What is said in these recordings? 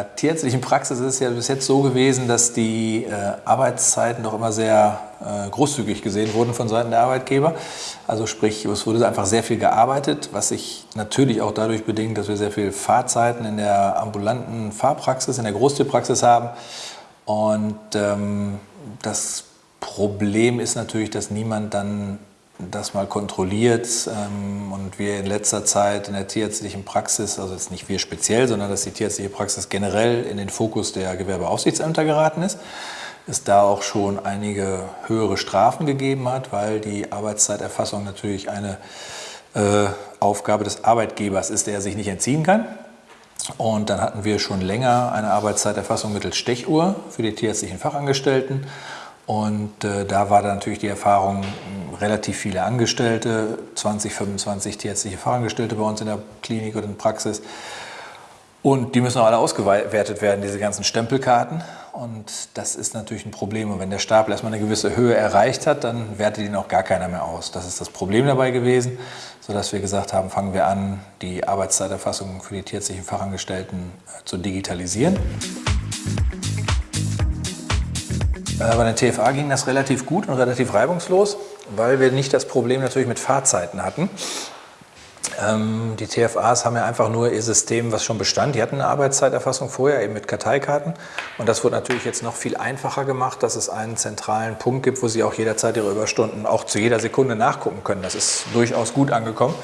In der tierärztlichen Praxis ist es ja bis jetzt so gewesen, dass die äh, Arbeitszeiten doch immer sehr äh, großzügig gesehen wurden von Seiten der Arbeitgeber. Also sprich, es wurde einfach sehr viel gearbeitet, was sich natürlich auch dadurch bedingt, dass wir sehr viel Fahrzeiten in der ambulanten Fahrpraxis, in der Großtierpraxis haben. Und ähm, das Problem ist natürlich, dass niemand dann das mal kontrolliert ähm, und wir in letzter Zeit in der tierärztlichen Praxis, also jetzt nicht wir speziell, sondern dass die tierärztliche Praxis generell in den Fokus der Gewerbeaufsichtsämter geraten ist, es da auch schon einige höhere Strafen gegeben hat, weil die Arbeitszeiterfassung natürlich eine äh, Aufgabe des Arbeitgebers ist, der er sich nicht entziehen kann. Und dann hatten wir schon länger eine Arbeitszeiterfassung mittels Stechuhr für die tierärztlichen Fachangestellten. Und äh, da war dann natürlich die Erfahrung, relativ viele Angestellte, 20, 25 tierärztliche Fachangestellte bei uns in der Klinik oder in der Praxis. Und die müssen auch alle ausgewertet werden, diese ganzen Stempelkarten. Und das ist natürlich ein Problem. Und wenn der Stapel erstmal eine gewisse Höhe erreicht hat, dann wertet ihn auch gar keiner mehr aus. Das ist das Problem dabei gewesen, sodass wir gesagt haben, fangen wir an, die Arbeitszeiterfassung für die tierärztlichen Fachangestellten äh, zu digitalisieren. Äh, bei der TFA ging das relativ gut und relativ reibungslos, weil wir nicht das Problem natürlich mit Fahrzeiten hatten. Ähm, die TFAs haben ja einfach nur ihr System, was schon bestand. Die hatten eine Arbeitszeiterfassung vorher, eben mit Karteikarten. Und das wird natürlich jetzt noch viel einfacher gemacht, dass es einen zentralen Punkt gibt, wo Sie auch jederzeit Ihre Überstunden auch zu jeder Sekunde nachgucken können. Das ist durchaus gut angekommen.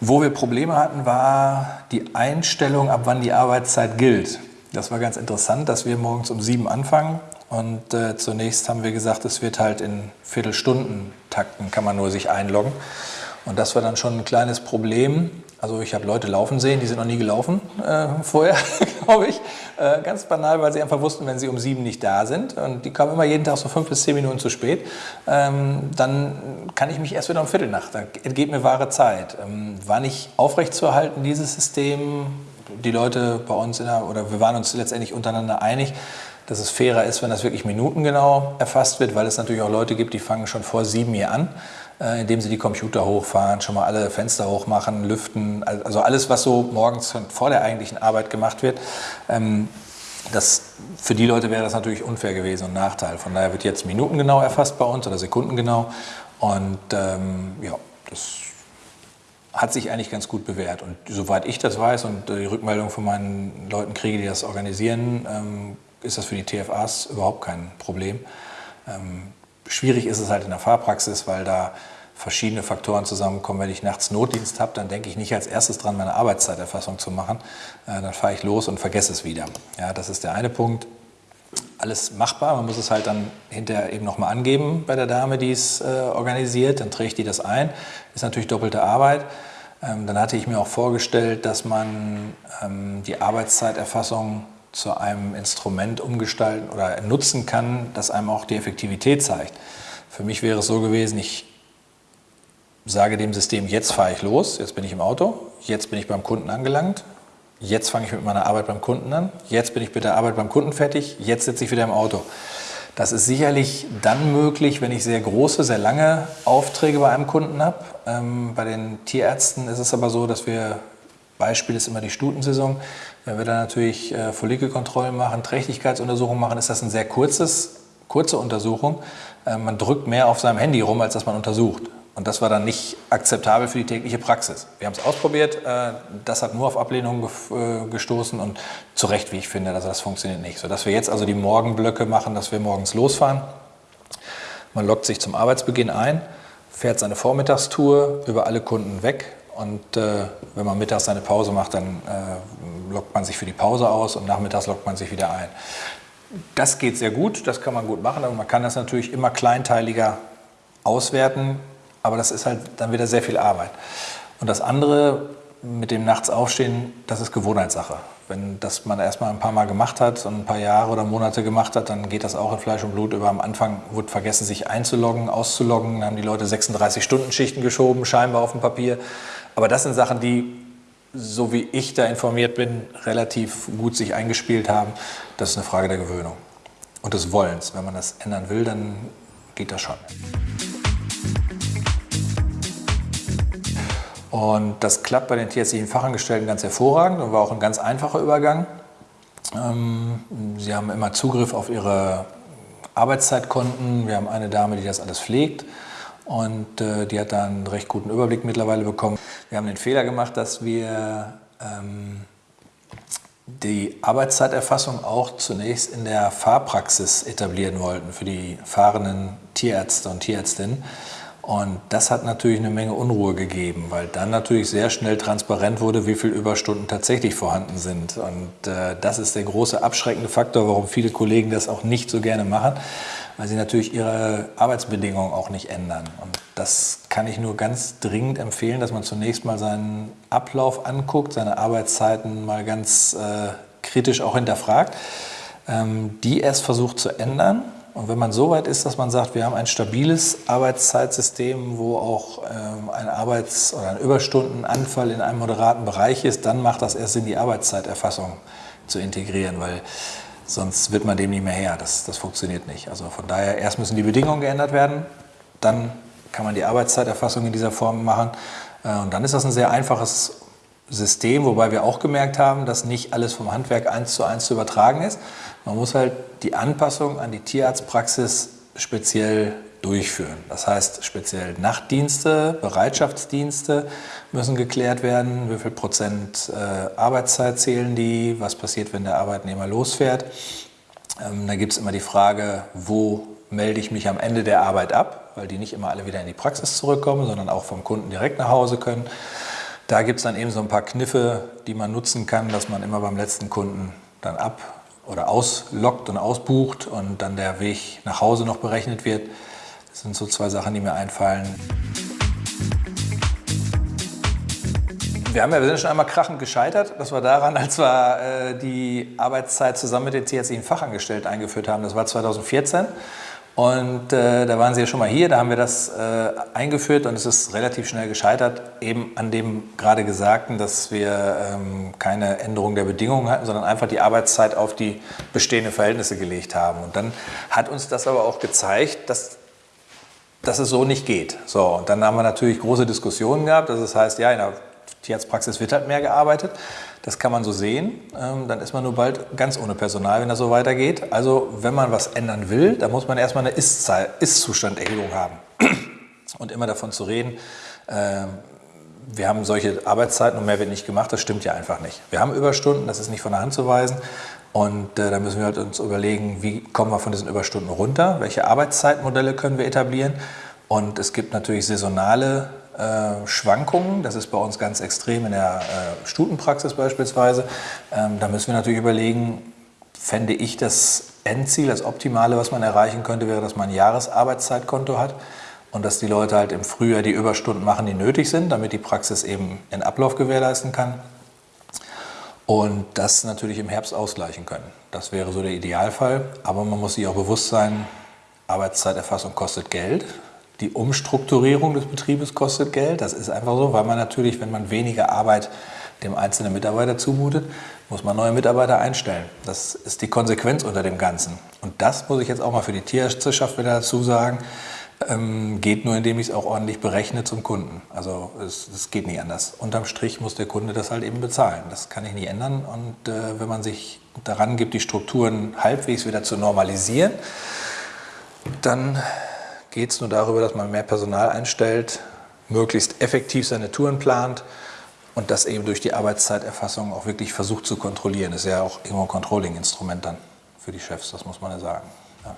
Wo wir Probleme hatten, war die Einstellung, ab wann die Arbeitszeit gilt. Das war ganz interessant, dass wir morgens um sieben anfangen und äh, zunächst haben wir gesagt, es wird halt in Viertelstunden-Takten kann man nur sich einloggen. Und das war dann schon ein kleines Problem. Also ich habe Leute laufen sehen, die sind noch nie gelaufen äh, vorher, glaube ich. Äh, ganz banal, weil sie einfach wussten, wenn sie um sieben nicht da sind und die kamen immer jeden Tag so fünf bis zehn Minuten zu spät, ähm, dann kann ich mich erst wieder um Viertel nach. Da entgeht mir wahre Zeit. Ähm, war nicht aufrechtzuerhalten, dieses System. Die Leute bei uns, der, oder wir waren uns letztendlich untereinander einig, dass es fairer ist, wenn das wirklich minutengenau erfasst wird, weil es natürlich auch Leute gibt, die fangen schon vor sieben hier an, äh, indem sie die Computer hochfahren, schon mal alle Fenster hochmachen, lüften, also alles, was so morgens vor der eigentlichen Arbeit gemacht wird. Ähm, das, für die Leute wäre das natürlich unfair gewesen und ein Nachteil. Von daher wird jetzt minutengenau erfasst bei uns oder sekundengenau. Und ähm, ja, das hat sich eigentlich ganz gut bewährt. Und soweit ich das weiß und die Rückmeldung von meinen Leuten kriege, die das organisieren, ähm, ist das für die TFAs überhaupt kein Problem. Ähm, schwierig ist es halt in der Fahrpraxis, weil da verschiedene Faktoren zusammenkommen. Wenn ich nachts Notdienst habe, dann denke ich nicht als erstes dran, meine Arbeitszeiterfassung zu machen. Äh, dann fahre ich los und vergesse es wieder. Ja, das ist der eine Punkt. Alles machbar, man muss es halt dann hinterher eben nochmal angeben bei der Dame, die es äh, organisiert. Dann trägt die das ein. Ist natürlich doppelte Arbeit. Ähm, dann hatte ich mir auch vorgestellt, dass man ähm, die Arbeitszeiterfassung zu einem Instrument umgestalten oder nutzen kann, das einem auch die Effektivität zeigt. Für mich wäre es so gewesen, ich sage dem System, jetzt fahre ich los, jetzt bin ich im Auto, jetzt bin ich beim Kunden angelangt, jetzt fange ich mit meiner Arbeit beim Kunden an, jetzt bin ich mit der Arbeit beim Kunden fertig, jetzt sitze ich wieder im Auto. Das ist sicherlich dann möglich, wenn ich sehr große, sehr lange Aufträge bei einem Kunden habe. Ähm, bei den Tierärzten ist es aber so, dass wir Beispiel ist immer die Stutensaison. Wenn wir da natürlich äh, Follikelkontrollen machen, Trächtigkeitsuntersuchungen machen, ist das eine sehr kurzes, kurze Untersuchung. Äh, man drückt mehr auf seinem Handy rum, als dass man untersucht. Und das war dann nicht akzeptabel für die tägliche Praxis. Wir haben es ausprobiert, äh, das hat nur auf Ablehnung äh, gestoßen und zu Recht, wie ich finde, also das funktioniert nicht. Sodass wir jetzt also die Morgenblöcke machen, dass wir morgens losfahren. Man lockt sich zum Arbeitsbeginn ein, fährt seine Vormittagstour über alle Kunden weg, und äh, wenn man mittags seine Pause macht, dann äh, lockt man sich für die Pause aus und nachmittags lockt man sich wieder ein. Das geht sehr gut, das kann man gut machen, aber man kann das natürlich immer kleinteiliger auswerten, aber das ist halt dann wieder sehr viel Arbeit. Und das andere mit dem Nachts aufstehen, das ist Gewohnheitssache. Wenn das man erstmal ein paar Mal gemacht hat und ein paar Jahre oder Monate gemacht hat, dann geht das auch in Fleisch und Blut über. Am Anfang wurde vergessen, sich einzuloggen, auszuloggen. Dann haben die Leute 36-Stunden-Schichten geschoben, scheinbar auf dem Papier. Aber das sind Sachen, die, so wie ich da informiert bin, relativ gut sich eingespielt haben. Das ist eine Frage der Gewöhnung und des Wollens. Wenn man das ändern will, dann geht das schon. Und das klappt bei den tierärztlichen Fachangestellten ganz hervorragend und war auch ein ganz einfacher Übergang. Ähm, sie haben immer Zugriff auf ihre Arbeitszeitkonten. Wir haben eine Dame, die das alles pflegt und äh, die hat da einen recht guten Überblick mittlerweile bekommen. Wir haben den Fehler gemacht, dass wir ähm, die Arbeitszeiterfassung auch zunächst in der Fahrpraxis etablieren wollten für die fahrenden Tierärzte und Tierärztinnen. Und das hat natürlich eine Menge Unruhe gegeben, weil dann natürlich sehr schnell transparent wurde, wie viele Überstunden tatsächlich vorhanden sind. Und äh, das ist der große abschreckende Faktor, warum viele Kollegen das auch nicht so gerne machen, weil sie natürlich ihre Arbeitsbedingungen auch nicht ändern. Und das kann ich nur ganz dringend empfehlen, dass man zunächst mal seinen Ablauf anguckt, seine Arbeitszeiten mal ganz äh, kritisch auch hinterfragt, ähm, die erst versucht zu ändern und wenn man so weit ist, dass man sagt, wir haben ein stabiles Arbeitszeitsystem, wo auch ähm, ein Arbeits- oder ein Überstundenanfall in einem moderaten Bereich ist, dann macht das erst Sinn, die Arbeitszeiterfassung zu integrieren, weil sonst wird man dem nicht mehr her. Das, das funktioniert nicht. Also von daher, erst müssen die Bedingungen geändert werden, dann kann man die Arbeitszeiterfassung in dieser Form machen. Äh, und dann ist das ein sehr einfaches System, wobei wir auch gemerkt haben, dass nicht alles vom Handwerk eins zu eins zu übertragen ist. Man muss halt die Anpassung an die Tierarztpraxis speziell durchführen. Das heißt, speziell Nachtdienste, Bereitschaftsdienste müssen geklärt werden. Wie viel Prozent äh, Arbeitszeit zählen die? Was passiert, wenn der Arbeitnehmer losfährt? Ähm, da gibt es immer die Frage, wo melde ich mich am Ende der Arbeit ab, weil die nicht immer alle wieder in die Praxis zurückkommen, sondern auch vom Kunden direkt nach Hause können. Da gibt es dann eben so ein paar Kniffe, die man nutzen kann, dass man immer beim letzten Kunden dann ab oder auslockt und ausbucht und dann der Weg nach Hause noch berechnet wird. Das sind so zwei Sachen, die mir einfallen. Wir, haben ja, wir sind schon einmal krachend gescheitert. Das war daran, als wir äh, die Arbeitszeit zusammen mit den TSI Fachangestellten eingeführt haben. Das war 2014. Und äh, da waren Sie ja schon mal hier, da haben wir das äh, eingeführt und es ist relativ schnell gescheitert, eben an dem gerade Gesagten, dass wir ähm, keine Änderung der Bedingungen hatten, sondern einfach die Arbeitszeit auf die bestehenden Verhältnisse gelegt haben. Und dann hat uns das aber auch gezeigt, dass, dass es so nicht geht. So, und dann haben wir natürlich große Diskussionen gehabt, dass es heißt, ja, in der Tierarztpraxis wird halt mehr gearbeitet. Das kann man so sehen. Ähm, dann ist man nur bald ganz ohne Personal, wenn das so weitergeht. Also wenn man was ändern will, dann muss man erstmal eine Ist-Zustanderhebung haben. Und immer davon zu reden, ähm, wir haben solche Arbeitszeiten und mehr wird nicht gemacht, das stimmt ja einfach nicht. Wir haben Überstunden, das ist nicht von der Hand zu weisen. Und äh, da müssen wir halt uns überlegen, wie kommen wir von diesen Überstunden runter, welche Arbeitszeitmodelle können wir etablieren. Und es gibt natürlich saisonale Schwankungen. Das ist bei uns ganz extrem in der äh, Stutenpraxis beispielsweise. Ähm, da müssen wir natürlich überlegen, fände ich das Endziel, das Optimale, was man erreichen könnte, wäre, dass man ein Jahresarbeitszeitkonto hat und dass die Leute halt im Frühjahr die Überstunden machen, die nötig sind, damit die Praxis eben den Ablauf gewährleisten kann. Und das natürlich im Herbst ausgleichen können. Das wäre so der Idealfall. Aber man muss sich auch bewusst sein, Arbeitszeiterfassung kostet Geld die Umstrukturierung des Betriebes kostet Geld. Das ist einfach so, weil man natürlich, wenn man weniger Arbeit dem einzelnen Mitarbeiter zumutet, muss man neue Mitarbeiter einstellen. Das ist die Konsequenz unter dem Ganzen. Und das muss ich jetzt auch mal für die Tierärzteschaft wieder dazu sagen, ähm, geht nur, indem ich es auch ordentlich berechne zum Kunden. Also es, es, geht nicht anders. Unterm Strich muss der Kunde das halt eben bezahlen. Das kann ich nicht ändern. Und äh, wenn man sich daran gibt, die Strukturen halbwegs wieder zu normalisieren, dann geht es nur darüber, dass man mehr Personal einstellt, möglichst effektiv seine Touren plant und das eben durch die Arbeitszeiterfassung auch wirklich versucht zu kontrollieren. Das ist ja auch irgendwo ein Controlling-Instrument dann für die Chefs, das muss man ja sagen. Ja.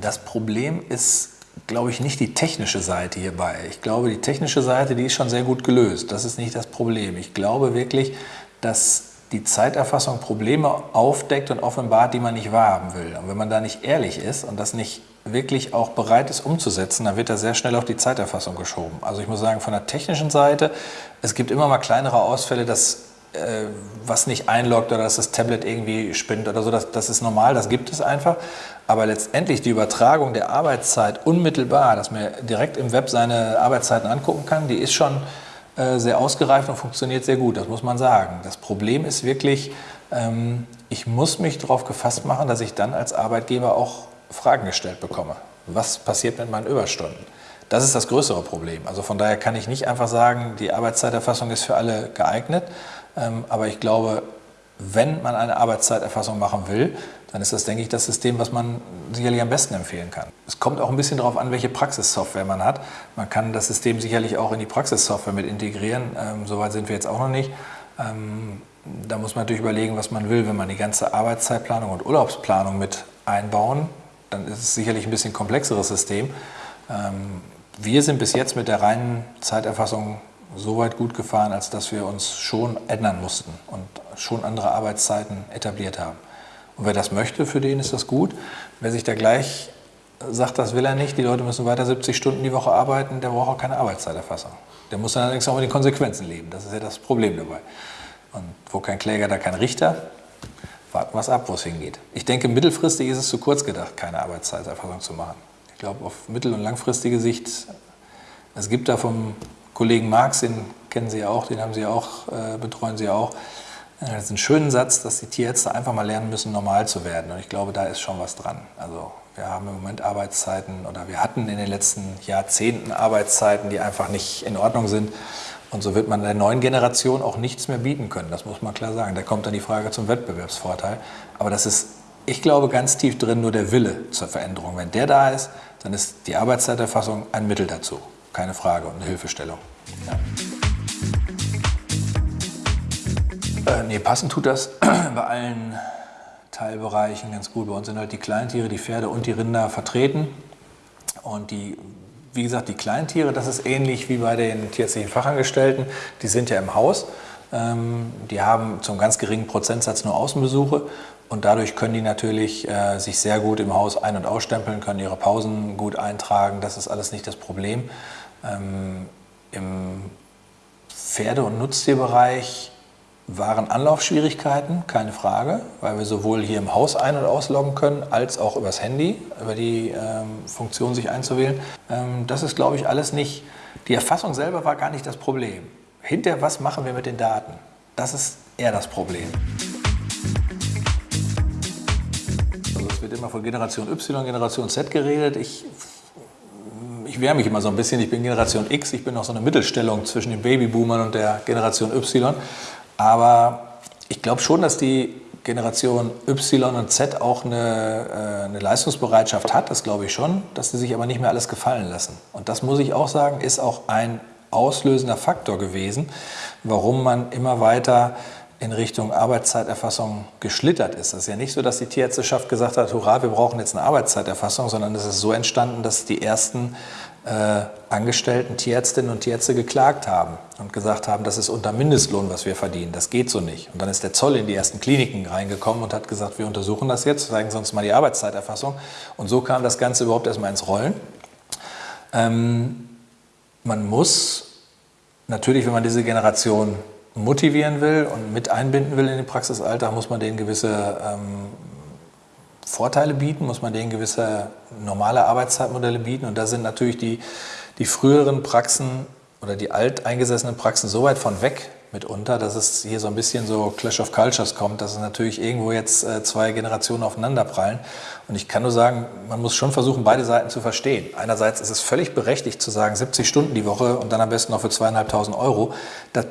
Das Problem ist, glaube ich, nicht die technische Seite hierbei. Ich glaube, die technische Seite, die ist schon sehr gut gelöst. Das ist nicht das Problem. Ich glaube wirklich, dass die Zeiterfassung Probleme aufdeckt und offenbart, die man nicht wahrhaben will. Und wenn man da nicht ehrlich ist und das nicht wirklich auch bereit ist umzusetzen, dann wird er sehr schnell auf die Zeiterfassung geschoben. Also ich muss sagen, von der technischen Seite, es gibt immer mal kleinere Ausfälle, dass äh, was nicht einloggt oder dass das Tablet irgendwie spinnt oder so, das, das ist normal, das gibt es einfach. Aber letztendlich die Übertragung der Arbeitszeit unmittelbar, dass man direkt im Web seine Arbeitszeiten angucken kann, die ist schon sehr ausgereift und funktioniert sehr gut, das muss man sagen. Das Problem ist wirklich, ähm, ich muss mich darauf gefasst machen, dass ich dann als Arbeitgeber auch Fragen gestellt bekomme. Was passiert mit meinen Überstunden? Das ist das größere Problem. Also von daher kann ich nicht einfach sagen, die Arbeitszeiterfassung ist für alle geeignet. Ähm, aber ich glaube, wenn man eine Arbeitszeiterfassung machen will, dann ist das, denke ich, das System, was man sicherlich am besten empfehlen kann. Es kommt auch ein bisschen darauf an, welche Praxissoftware man hat. Man kann das System sicherlich auch in die Praxissoftware mit integrieren. Ähm, Soweit sind wir jetzt auch noch nicht. Ähm, da muss man natürlich überlegen, was man will. Wenn man die ganze Arbeitszeitplanung und Urlaubsplanung mit einbauen, dann ist es sicherlich ein bisschen komplexeres System. Ähm, wir sind bis jetzt mit der reinen Zeiterfassung so weit gut gefahren, als dass wir uns schon ändern mussten und schon andere Arbeitszeiten etabliert haben. Und wer das möchte, für den ist das gut. Wer sich da gleich sagt, das will er nicht, die Leute müssen weiter 70 Stunden die Woche arbeiten, der braucht auch keine Arbeitszeiterfassung. Der muss dann allerdings auch mit den Konsequenzen leben. Das ist ja das Problem dabei. Und wo kein Kläger, da kein Richter. Warten wir es ab, wo es hingeht. Ich denke, mittelfristig ist es zu kurz gedacht, keine Arbeitszeiterfassung zu machen. Ich glaube, auf mittel- und langfristige Sicht, es gibt da vom Kollegen Marx, den kennen Sie ja auch, den haben Sie auch, äh, betreuen Sie auch, das ist ein schöner Satz, dass die Tierärzte einfach mal lernen müssen, normal zu werden. Und ich glaube, da ist schon was dran. Also wir haben im Moment Arbeitszeiten oder wir hatten in den letzten Jahrzehnten Arbeitszeiten, die einfach nicht in Ordnung sind. Und so wird man der neuen Generation auch nichts mehr bieten können. Das muss man klar sagen. Da kommt dann die Frage zum Wettbewerbsvorteil. Aber das ist, ich glaube, ganz tief drin nur der Wille zur Veränderung. Wenn der da ist, dann ist die Arbeitszeiterfassung ein Mittel dazu. Keine Frage und eine Hilfestellung. Ja. Äh, nee, passend tut das bei allen Teilbereichen ganz gut. Bei uns sind halt die Kleintiere, die Pferde und die Rinder vertreten. Und die, wie gesagt, die Kleintiere, das ist ähnlich wie bei den tierärztlichen Fachangestellten. Die sind ja im Haus. Ähm, die haben zum ganz geringen Prozentsatz nur Außenbesuche. Und dadurch können die natürlich äh, sich sehr gut im Haus ein- und ausstempeln, können ihre Pausen gut eintragen. Das ist alles nicht das Problem. Ähm, Im Pferde- und Nutztierbereich waren Anlaufschwierigkeiten, keine Frage, weil wir sowohl hier im Haus ein- und ausloggen können, als auch übers Handy, über die ähm, Funktion sich einzuwählen. Ähm, das ist, glaube ich, alles nicht, die Erfassung selber war gar nicht das Problem. Hinterher, was machen wir mit den Daten? Das ist eher das Problem. Also es wird immer von Generation Y, Generation Z geredet. Ich ich wehre mich immer so ein bisschen. Ich bin Generation X, ich bin noch so eine Mittelstellung zwischen den Babyboomern und der Generation Y. Aber ich glaube schon, dass die Generation Y und Z auch eine, äh, eine Leistungsbereitschaft hat, das glaube ich schon, dass sie sich aber nicht mehr alles gefallen lassen. Und das muss ich auch sagen, ist auch ein auslösender Faktor gewesen, warum man immer weiter in Richtung Arbeitszeiterfassung geschlittert ist. Das ist ja nicht so, dass die Tierärzteschaft gesagt hat, hurra, wir brauchen jetzt eine Arbeitszeiterfassung, sondern es ist so entstanden, dass die ersten äh, Angestellten, Tierärztinnen und Tierärzte geklagt haben und gesagt haben, das ist unter Mindestlohn, was wir verdienen, das geht so nicht. Und dann ist der Zoll in die ersten Kliniken reingekommen und hat gesagt, wir untersuchen das jetzt, zeigen Sie uns mal die Arbeitszeiterfassung. Und so kam das Ganze überhaupt erstmal ins Rollen. Ähm, man muss natürlich, wenn man diese Generation motivieren will und mit einbinden will in den Praxisalltag, muss man denen gewisse ähm, Vorteile bieten, muss man denen gewisse normale Arbeitszeitmodelle bieten. Und da sind natürlich die, die früheren Praxen oder die alteingesessenen Praxen so weit von weg mitunter, dass es hier so ein bisschen so Clash of Cultures kommt, dass es natürlich irgendwo jetzt äh, zwei Generationen aufeinanderprallen. Und ich kann nur sagen, man muss schon versuchen, beide Seiten zu verstehen. Einerseits ist es völlig berechtigt zu sagen, 70 Stunden die Woche und dann am besten noch für zweieinhalbtausend Euro. Das,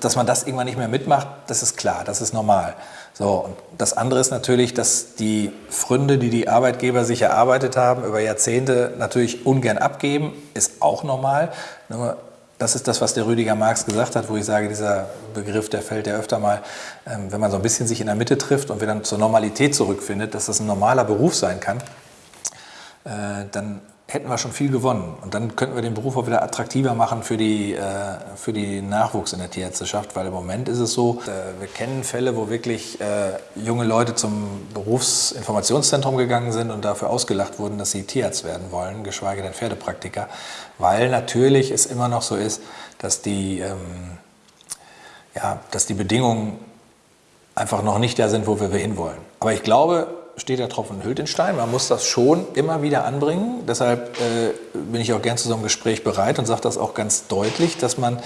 dass man das irgendwann nicht mehr mitmacht, das ist klar, das ist normal. So, und das andere ist natürlich, dass die Fründe, die die Arbeitgeber sich erarbeitet haben, über Jahrzehnte natürlich ungern abgeben, ist auch normal. Nur das ist das, was der Rüdiger Marx gesagt hat, wo ich sage, dieser Begriff, der fällt ja öfter mal, ähm, wenn man so ein bisschen sich in der Mitte trifft und wieder zur Normalität zurückfindet, dass das ein normaler Beruf sein kann, äh, dann hätten wir schon viel gewonnen. Und dann könnten wir den Beruf auch wieder attraktiver machen für, die, äh, für den Nachwuchs in der Tierärzteschaft, weil im Moment ist es so, äh, wir kennen Fälle, wo wirklich äh, junge Leute zum Berufsinformationszentrum gegangen sind und dafür ausgelacht wurden, dass sie Tierarzt werden wollen, geschweige denn Pferdepraktiker, weil natürlich es immer noch so ist, dass die, ähm, ja, dass die Bedingungen einfach noch nicht da sind, wo wir hinwollen. Aber ich glaube, steht der Tropfen hüllt den Stein. Man muss das schon immer wieder anbringen. Deshalb äh, bin ich auch gern zu so einem Gespräch bereit und sage das auch ganz deutlich, dass man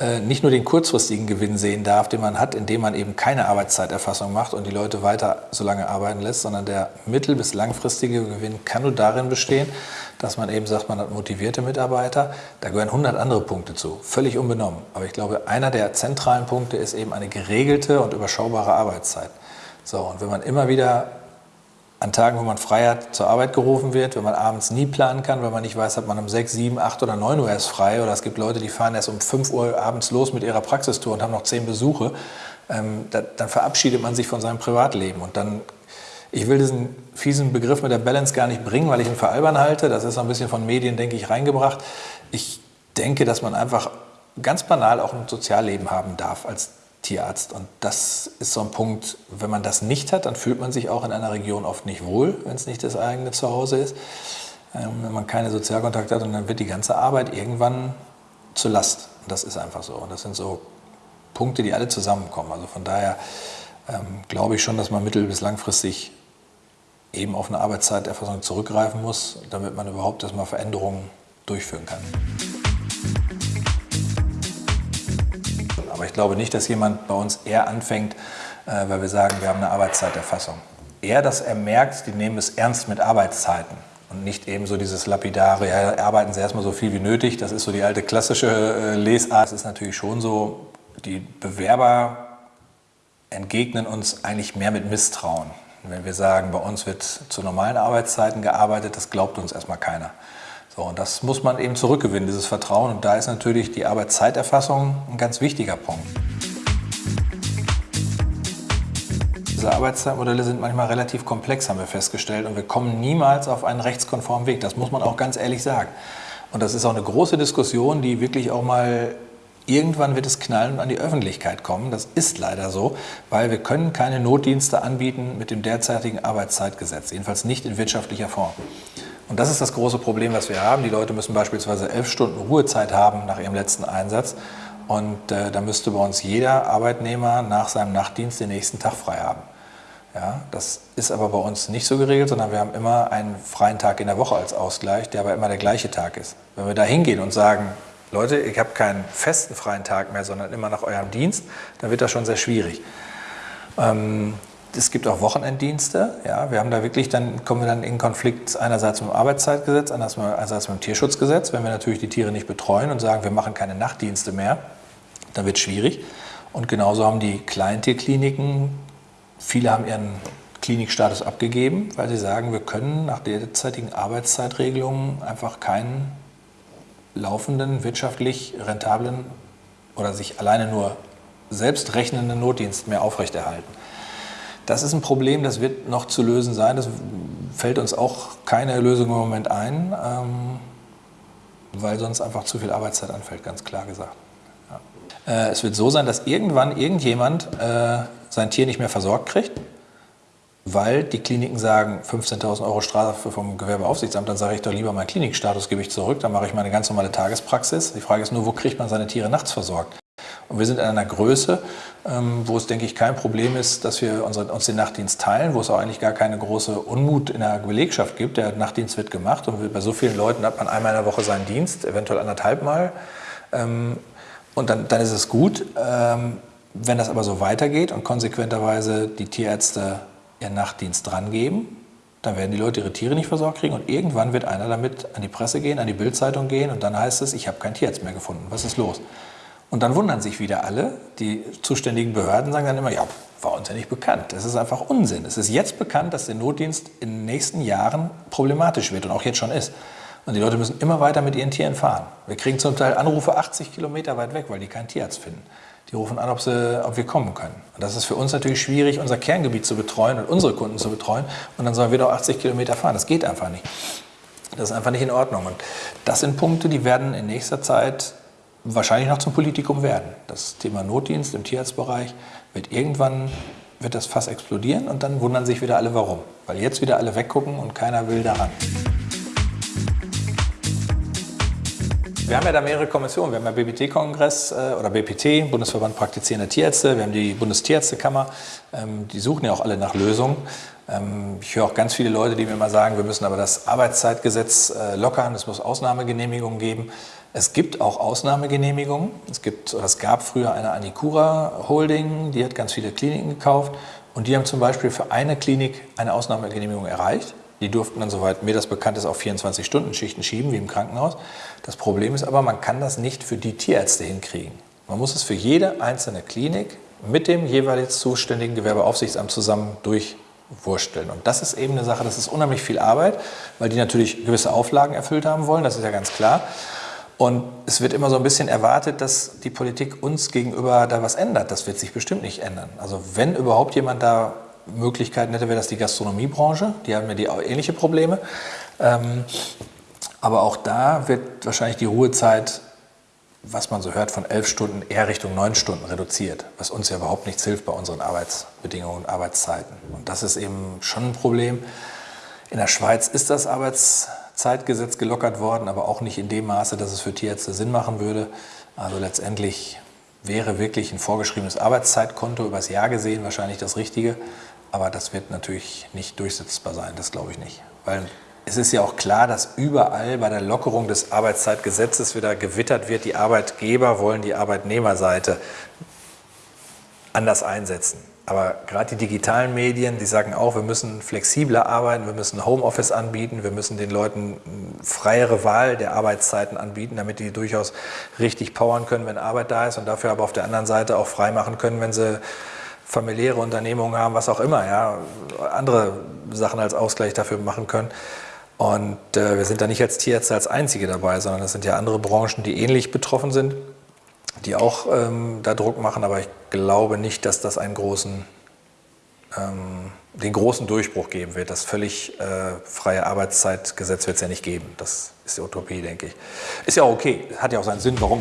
äh, nicht nur den kurzfristigen Gewinn sehen darf, den man hat, indem man eben keine Arbeitszeiterfassung macht und die Leute weiter so lange arbeiten lässt, sondern der mittel- bis langfristige Gewinn kann nur darin bestehen, dass man eben sagt, man hat motivierte Mitarbeiter. Da gehören 100 andere Punkte zu, völlig unbenommen. Aber ich glaube, einer der zentralen Punkte ist eben eine geregelte und überschaubare Arbeitszeit. So, und wenn man immer wieder an Tagen, wo man frei hat, zur Arbeit gerufen wird, wenn man abends nie planen kann, weil man nicht weiß, ob man um 6, 7, 8 oder 9 Uhr erst frei oder es gibt Leute, die fahren erst um 5 Uhr abends los mit ihrer Praxistour und haben noch 10 Besuche, ähm, da, dann verabschiedet man sich von seinem Privatleben und dann ich will diesen fiesen Begriff mit der Balance gar nicht bringen, weil ich ihn für albern halte. Das ist ein bisschen von Medien, denke ich, reingebracht. Ich denke, dass man einfach ganz banal auch ein Sozialleben haben darf als Tierarzt. Und das ist so ein Punkt, wenn man das nicht hat, dann fühlt man sich auch in einer Region oft nicht wohl, wenn es nicht das eigene Zuhause ist. Ähm, wenn man keine Sozialkontakte hat und dann wird die ganze Arbeit irgendwann zur Last. Und das ist einfach so. Und das sind so Punkte, die alle zusammenkommen. Also von daher ähm, glaube ich schon, dass man mittel- bis langfristig eben auf eine Arbeitszeiterfassung zurückgreifen muss, damit man überhaupt erstmal Veränderungen durchführen kann. Aber ich glaube nicht, dass jemand bei uns eher anfängt, äh, weil wir sagen, wir haben eine Arbeitszeiterfassung. Eher, dass er merkt, die nehmen es ernst mit Arbeitszeiten und nicht eben so dieses lapidare, ja, arbeiten Sie erstmal so viel wie nötig. Das ist so die alte klassische äh, Lesart. Es ist natürlich schon so, die Bewerber entgegnen uns eigentlich mehr mit Misstrauen. Wenn wir sagen, bei uns wird zu normalen Arbeitszeiten gearbeitet, das glaubt uns erstmal keiner. So, und das muss man eben zurückgewinnen, dieses Vertrauen. Und da ist natürlich die Arbeitszeiterfassung ein ganz wichtiger Punkt. Diese Arbeitszeitmodelle sind manchmal relativ komplex, haben wir festgestellt. Und wir kommen niemals auf einen rechtskonformen Weg. Das muss man auch ganz ehrlich sagen. Und das ist auch eine große Diskussion, die wirklich auch mal Irgendwann wird es knallen und an die Öffentlichkeit kommen. Das ist leider so, weil wir können keine Notdienste anbieten mit dem derzeitigen Arbeitszeitgesetz, jedenfalls nicht in wirtschaftlicher Form. Und das ist das große Problem, was wir haben. Die Leute müssen beispielsweise elf Stunden Ruhezeit haben nach ihrem letzten Einsatz. Und äh, da müsste bei uns jeder Arbeitnehmer nach seinem Nachtdienst den nächsten Tag frei haben. Ja, das ist aber bei uns nicht so geregelt, sondern wir haben immer einen freien Tag in der Woche als Ausgleich, der aber immer der gleiche Tag ist. Wenn wir da hingehen und sagen, Leute, ich habe keinen festen freien Tag mehr, sondern immer nach eurem Dienst, dann wird das schon sehr schwierig. Ähm, es gibt auch Wochenenddienste. Ja, wir haben da wirklich, dann kommen wir dann in Konflikt einerseits mit dem Arbeitszeitgesetz, andererseits mit dem Tierschutzgesetz. Wenn wir natürlich die Tiere nicht betreuen und sagen, wir machen keine Nachtdienste mehr, dann wird es schwierig. Und genauso haben die Kleintierkliniken, viele haben ihren Klinikstatus abgegeben, weil sie sagen, wir können nach derzeitigen Arbeitszeitregelungen einfach keinen laufenden, wirtschaftlich rentablen oder sich alleine nur selbst rechnenden Notdienst mehr aufrechterhalten. Das ist ein Problem, das wird noch zu lösen sein. Das fällt uns auch keine Lösung im Moment ein, ähm, weil sonst einfach zu viel Arbeitszeit anfällt, ganz klar gesagt. Ja. Äh, es wird so sein, dass irgendwann irgendjemand äh, sein Tier nicht mehr versorgt kriegt, weil die Kliniken sagen, 15.000 Euro Strafe vom Gewerbeaufsichtsamt, dann sage ich doch lieber meinen Klinikstatus gebe ich zurück, dann mache ich meine ganz normale Tagespraxis. Die Frage ist nur, wo kriegt man seine Tiere nachts versorgt? Und wir sind in einer Größe, ähm, wo es, denke ich, kein Problem ist, dass wir uns den Nachtdienst teilen, wo es auch eigentlich gar keine große Unmut in der Belegschaft gibt. Der Nachtdienst wird gemacht und bei so vielen Leuten hat man einmal in der Woche seinen Dienst, eventuell anderthalb Mal. Ähm, und dann, dann ist es gut. Ähm, wenn das aber so weitergeht und konsequenterweise die Tierärzte ihren Nachtdienst drangeben, dann werden die Leute ihre Tiere nicht versorgt kriegen und irgendwann wird einer damit an die Presse gehen, an die Bildzeitung gehen und dann heißt es, ich habe keinen Tierarzt mehr gefunden. Was ist los? Und dann wundern sich wieder alle. Die zuständigen Behörden sagen dann immer, ja, war uns ja nicht bekannt. Das ist einfach Unsinn. Es ist jetzt bekannt, dass der Notdienst in den nächsten Jahren problematisch wird und auch jetzt schon ist. Und die Leute müssen immer weiter mit ihren Tieren fahren. Wir kriegen zum Teil Anrufe 80 Kilometer weit weg, weil die keinen Tierarzt finden. Die rufen an, ob, sie, ob wir kommen können. Und das ist für uns natürlich schwierig, unser Kerngebiet zu betreuen und unsere Kunden zu betreuen. Und dann sollen wir doch 80 Kilometer fahren. Das geht einfach nicht. Das ist einfach nicht in Ordnung. Und das sind Punkte, die werden in nächster Zeit wahrscheinlich noch zum Politikum werden. Das Thema Notdienst im Tierarztbereich wird irgendwann wird das Fass explodieren und dann wundern sich wieder alle, warum. Weil jetzt wieder alle weggucken und keiner will daran. Wir haben ja da mehrere Kommissionen. Wir haben ja BPT-Kongress äh, oder BPT, Bundesverband Praktizierender Tierärzte. Wir haben die Bundestierärztekammer. Ähm, die suchen ja auch alle nach Lösungen. Ähm, ich höre auch ganz viele Leute, die mir immer sagen, wir müssen aber das Arbeitszeitgesetz äh, lockern, es muss Ausnahmegenehmigungen geben. Es gibt auch Ausnahmegenehmigungen. Es, gibt, es gab früher eine Anicura Holding, die hat ganz viele Kliniken gekauft und die haben zum Beispiel für eine Klinik eine Ausnahmegenehmigung erreicht. Die durften dann, soweit mir das bekannt ist, auf 24-Stunden-Schichten schieben, wie im Krankenhaus. Das Problem ist aber, man kann das nicht für die Tierärzte hinkriegen. Man muss es für jede einzelne Klinik mit dem jeweils zuständigen Gewerbeaufsichtsamt zusammen durchwursteln. Und das ist eben eine Sache, das ist unheimlich viel Arbeit, weil die natürlich gewisse Auflagen erfüllt haben wollen, das ist ja ganz klar. Und es wird immer so ein bisschen erwartet, dass die Politik uns gegenüber da was ändert. Das wird sich bestimmt nicht ändern. Also wenn überhaupt jemand da Möglichkeiten hätte, wäre das die Gastronomiebranche. Die haben ja die ähnliche Probleme. Ähm, aber auch da wird wahrscheinlich die Ruhezeit, was man so hört, von elf Stunden eher Richtung neun Stunden reduziert, was uns ja überhaupt nichts hilft bei unseren Arbeitsbedingungen und Arbeitszeiten. Und das ist eben schon ein Problem. In der Schweiz ist das Arbeitszeitgesetz gelockert worden, aber auch nicht in dem Maße, dass es für Tierärzte Sinn machen würde. Also letztendlich wäre wirklich ein vorgeschriebenes Arbeitszeitkonto übers Jahr gesehen wahrscheinlich das Richtige. Aber das wird natürlich nicht durchsetzbar sein, das glaube ich nicht. Weil es ist ja auch klar, dass überall bei der Lockerung des Arbeitszeitgesetzes wieder gewittert wird, die Arbeitgeber wollen die Arbeitnehmerseite anders einsetzen. Aber gerade die digitalen Medien, die sagen auch, wir müssen flexibler arbeiten, wir müssen Homeoffice anbieten, wir müssen den Leuten freiere Wahl der Arbeitszeiten anbieten, damit die durchaus richtig powern können, wenn Arbeit da ist und dafür aber auf der anderen Seite auch frei machen können, wenn sie familiäre Unternehmungen haben, was auch immer, ja, andere Sachen als Ausgleich dafür machen können. Und äh, wir sind da nicht als Tierärzte als Einzige dabei, sondern es sind ja andere Branchen, die ähnlich betroffen sind die auch ähm, da Druck machen, aber ich glaube nicht, dass das einen großen, ähm, den großen Durchbruch geben wird. Das völlig äh, freie Arbeitszeitgesetz wird es ja nicht geben. Das ist die Utopie, denke ich. Ist ja auch okay, hat ja auch seinen Sinn, warum.